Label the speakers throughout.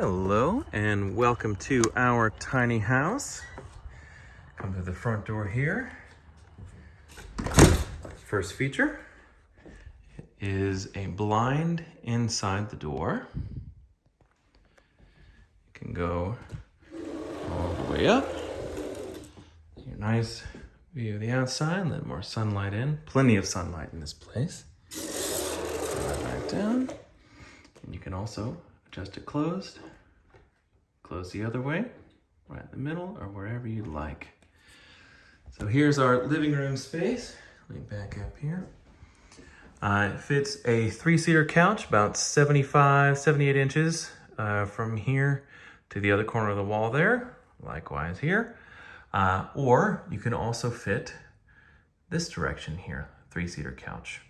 Speaker 1: Hello and welcome to our tiny house. Come to the front door here. First feature is a blind inside the door. You can go all the way up. Your nice view of the outside, let more sunlight in. Plenty of sunlight in this place. Back down. And you can also adjust it closed, close the other way, right in the middle, or wherever you'd like. So here's our living room space. Let back up here. Uh, it fits a three-seater couch, about 75, 78 inches uh, from here to the other corner of the wall there. Likewise here. Uh, or you can also fit this direction here, three-seater couch.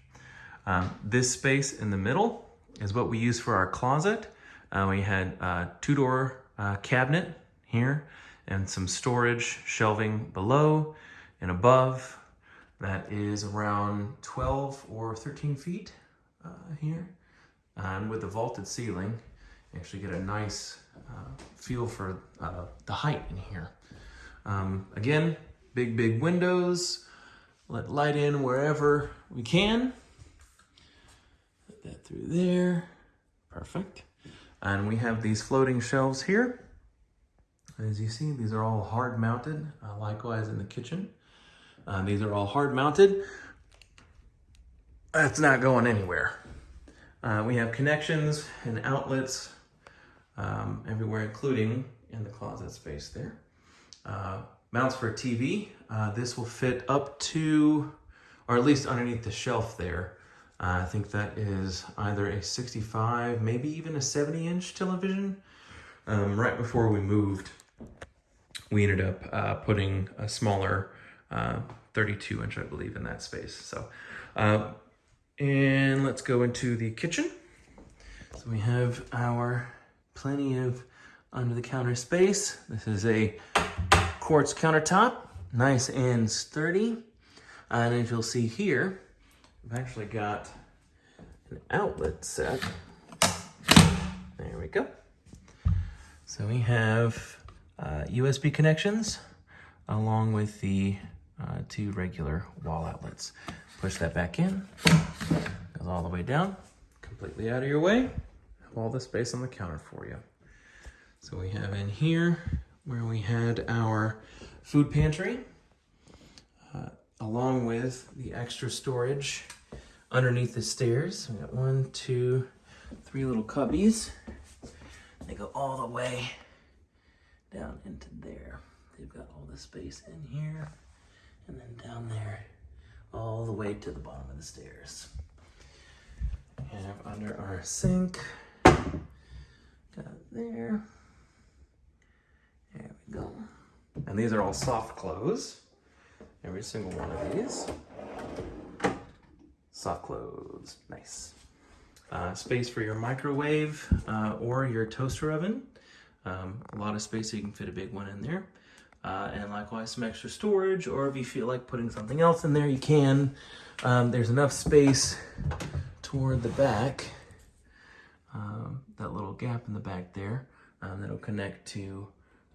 Speaker 1: Um, this space in the middle is what we use for our closet. Uh, we had a two-door uh, cabinet here and some storage shelving below and above. That is around 12 or 13 feet uh, here. And with the vaulted ceiling, actually get a nice uh, feel for uh, the height in here. Um, again, big, big windows. Let light in wherever we can. Put that through there. Perfect. And we have these floating shelves here. As you see, these are all hard mounted, uh, likewise in the kitchen. Uh, these are all hard mounted. That's not going anywhere. Uh, we have connections and outlets um, everywhere, including in the closet space there. Uh, mounts for a TV. Uh, this will fit up to, or at least underneath the shelf there. I think that is either a 65, maybe even a 70 inch television. Um, right before we moved, we ended up uh, putting a smaller uh, 32 inch, I believe, in that space. So, uh, and let's go into the kitchen. So we have our plenty of under the counter space. This is a quartz countertop, nice and sturdy. And as you'll see here, I've actually got an outlet set. There we go. So we have uh, USB connections along with the uh, two regular wall outlets. Push that back in, goes all the way down, completely out of your way. Have all the space on the counter for you. So we have in here where we had our food pantry, along with the extra storage underneath the stairs. We got one, two, three little cubbies. They go all the way down into there. They've got all the space in here and then down there, all the way to the bottom of the stairs. Have under our sink, got there. There we go. And these are all soft close. Every single one of these. Soft close, nice. Uh, space for your microwave uh, or your toaster oven. Um, a lot of space so you can fit a big one in there. Uh, and likewise some extra storage or if you feel like putting something else in there you can. Um, there's enough space toward the back, um, that little gap in the back there um, that'll connect to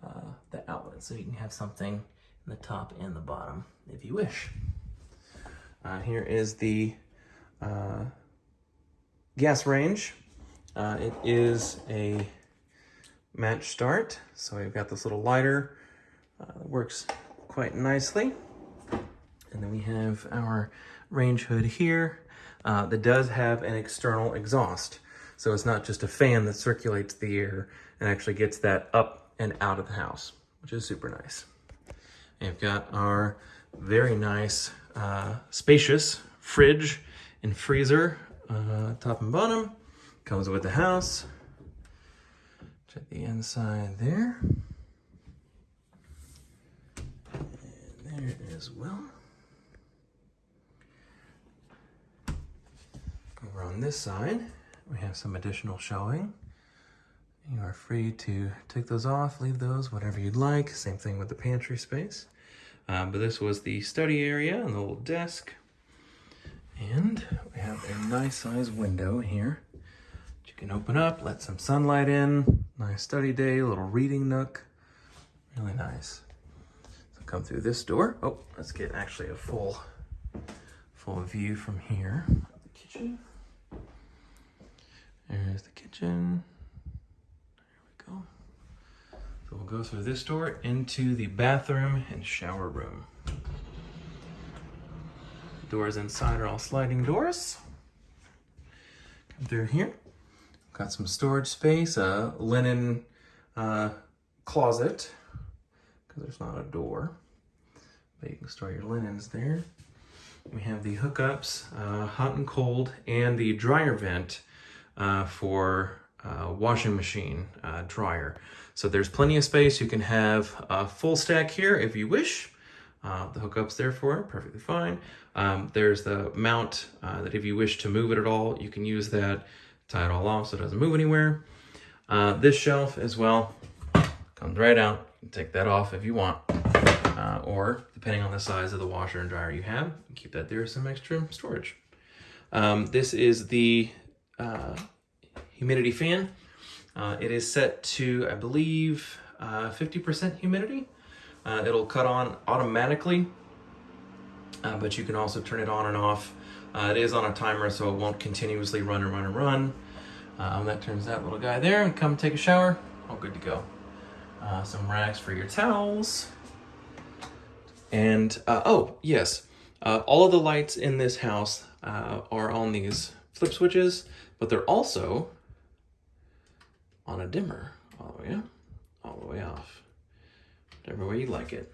Speaker 1: uh, the outlet so you can have something in the top and the bottom if you wish. Uh, here is the uh, gas range. Uh, it is a match start. So we've got this little lighter uh, that works quite nicely. And then we have our range hood here uh, that does have an external exhaust. So it's not just a fan that circulates the air and actually gets that up and out of the house, which is super nice. We've got our very nice, uh, spacious fridge and freezer, uh, top and bottom. Comes with the house. Check the inside there. And there as well. Over on this side, we have some additional shelving. You are free to take those off, leave those, whatever you'd like. Same thing with the pantry space. Um, but this was the study area and the little desk. And we have a nice size window here You can open up, let some sunlight in. Nice study day, little reading nook. Really nice. So come through this door. Oh, let's get actually a full, full view from here. The kitchen. There's the kitchen. There we go. We'll go through this door into the bathroom and shower room. Doors inside are all sliding doors. Come through here. Got some storage space, a linen uh, closet, because there's not a door. But you can store your linens there. We have the hookups, uh, hot and cold, and the dryer vent uh, for uh, washing machine uh, dryer. So there's plenty of space. You can have a full stack here if you wish. Uh, the hookup's there for it, perfectly fine. Um, there's the mount uh, that if you wish to move it at all, you can use that, tie it all off so it doesn't move anywhere. Uh, this shelf as well comes right out. Take that off if you want. Uh, or depending on the size of the washer and dryer you have, keep that there as some extra storage. Um, this is the humidity fan. Uh, it is set to, I believe, 50% humidity. Uh, it'll cut on automatically, uh, but you can also turn it on and off. Uh, it is on a timer, so it won't continuously run and run and run. That turns that little guy there and come take a shower. All good to go. Uh, some racks for your towels. And, uh, oh, yes, uh, all of the lights in this house are on these flip switches, but they're also on a dimmer all the way up, all the way off whatever way you like it.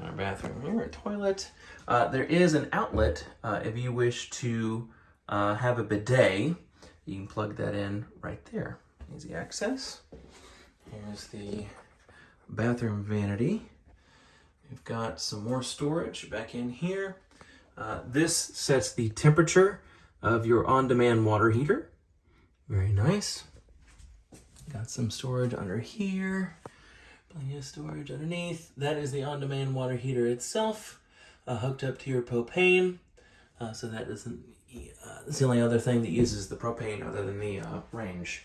Speaker 1: Our bathroom here, a toilet. Uh, there is an outlet uh, if you wish to uh, have a bidet. You can plug that in right there. Easy access. Here's the bathroom vanity. We've got some more storage back in here. Uh, this sets the temperature of your on-demand water heater. Very nice. Got some storage under here. Plenty of storage underneath. That is the on-demand water heater itself, uh, hooked up to your propane. Uh, so that isn't, uh, that's the only other thing that uses the propane other than the uh, range.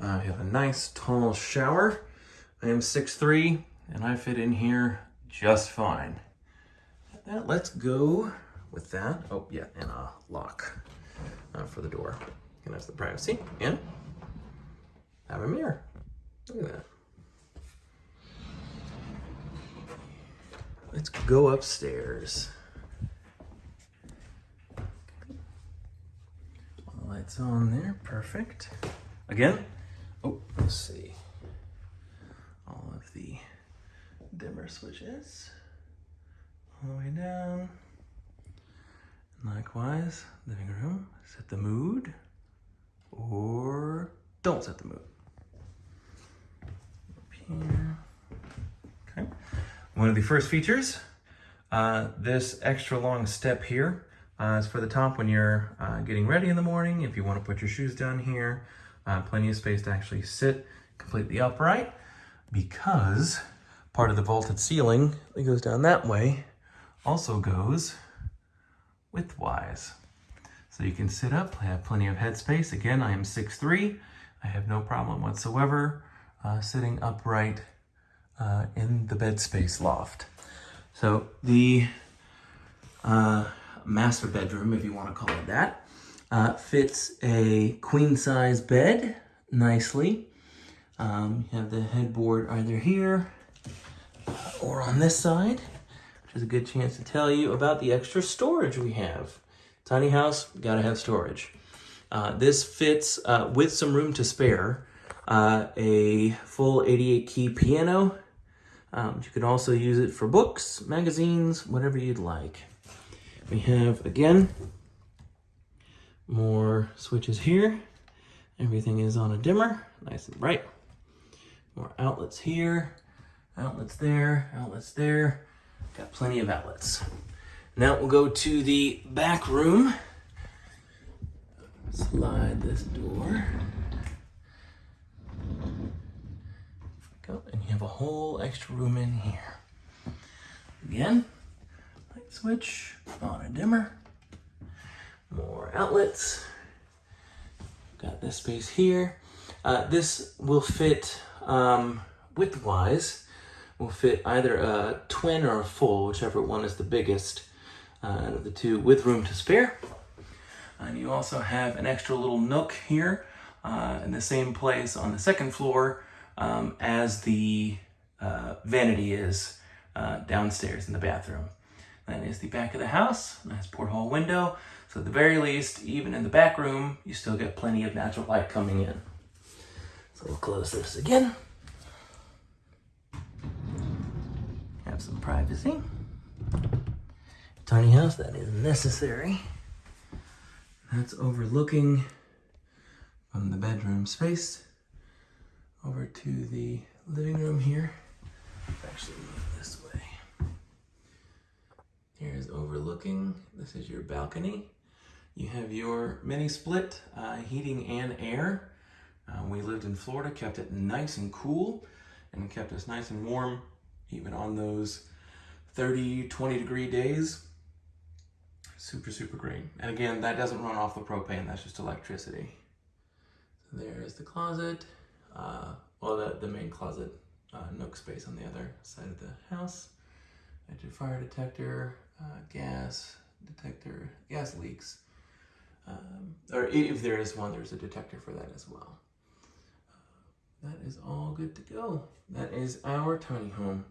Speaker 1: Uh, we have a nice tall shower. I am 6'3", and I fit in here just fine. Now let's go with that. Oh, yeah, and a lock uh, for the door. And that's the privacy. And have a mirror. Look at that. Let's go upstairs. lights on there, perfect. Again, oh, let's see. All of the dimmer switches all the way down. likewise, living room, set the mood or don't set the mood. Here. Okay. One of the first features, uh, this extra long step here uh, is for the top when you're uh, getting ready in the morning. If you want to put your shoes down here, uh, plenty of space to actually sit completely upright because part of the vaulted ceiling that goes down that way also goes widthwise. So you can sit up, I have plenty of headspace. Again, I am 6'3". I have no problem whatsoever uh, sitting upright uh, in the bed space loft. So the uh, master bedroom, if you want to call it that, uh, fits a queen size bed nicely. Um, you have the headboard either here or on this side, which is a good chance to tell you about the extra storage we have. Tiny house, gotta have storage. Uh, this fits uh, with some room to spare. Uh, a full 88 key piano um, you can also use it for books, magazines, whatever you'd like. We have, again, more switches here. Everything is on a dimmer, nice and bright. More outlets here, outlets there, outlets there. Got plenty of outlets. Now we'll go to the back room. Slide this door. Go. And you have a whole extra room in here. Again, light switch on a dimmer. More outlets. Got this space here. Uh, this will fit um, width-wise, will fit either a twin or a full, whichever one is the biggest uh, out of the two, with room to spare. And you also have an extra little nook here uh, in the same place on the second floor um, as the uh, vanity is uh, downstairs in the bathroom. That is the back of the house, nice porthole window. So at the very least, even in the back room, you still get plenty of natural light coming in. So we'll close this again. Have some privacy. Tiny house, that is necessary. That's overlooking from the bedroom space over to the living room here. Actually move this way. Here's overlooking. This is your balcony. You have your mini split uh, heating and air. Uh, we lived in Florida, kept it nice and cool, and kept us nice and warm even on those 30, 20 degree days. Super, super great. And again, that doesn't run off the propane, that's just electricity. So there's the closet, uh, well, the, the main closet uh, nook space on the other side of the house. I your fire detector, uh, gas detector, gas leaks. Um, or if there is one, there's a detector for that as well. Uh, that is all good to go. That is our tiny home.